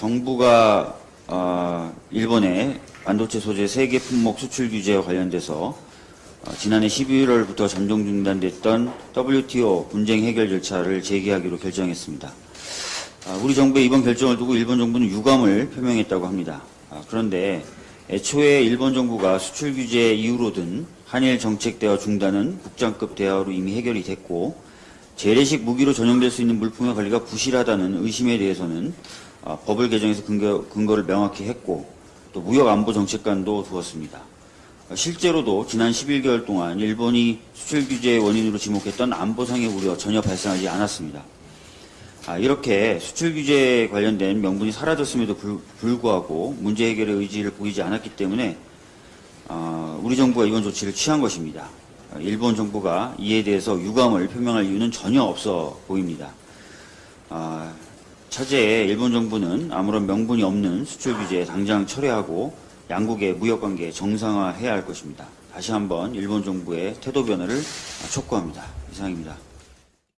정부가 어, 일본의 반도체 소재 세계 품목 수출 규제와 관련돼서 어, 지난해 11월부터 잠정 중단됐던 WTO 분쟁 해결 절차를 재개하기로 결정했습니다. 아, 우리 정부의 이번 결정을 두고 일본 정부는 유감을 표명했다고 합니다. 아, 그런데 애초에 일본 정부가 수출 규제 이후로 든 한일 정책 대화 중단은 국장급 대화로 이미 해결이 됐고 재래식 무기로 전용될 수 있는 물품의 관리가 부실하다는 의심에 대해서는 아, 법을 개정해서 근거, 근거를 명확히 했고 또 무역 안보 정책관도 두었습니다. 아, 실제로도 지난 11개월 동안 일본이 수출 규제의 원인으로 지목했던 안보상의 우려 전혀 발생하지 않았습니다. 아, 이렇게 수출 규제에 관련된 명분이 사라졌음에도 불, 불구하고 문제 해결의 의지를 보이지 않았기 때문에 아, 우리 정부가 이번 조치를 취한 것입니다. 아, 일본 정부가 이에 대해서 유감을 표명할 이유는 전혀 없어 보입니다. 아, 차제에 일본 정부는 아무런 명분이 없는 수출 규제 당장 철회하고 양국의 무역 관계 정상화해야 할 것입니다. 다시 한번 일본 정부의 태도 변화를 촉구합니다. 이상입니다.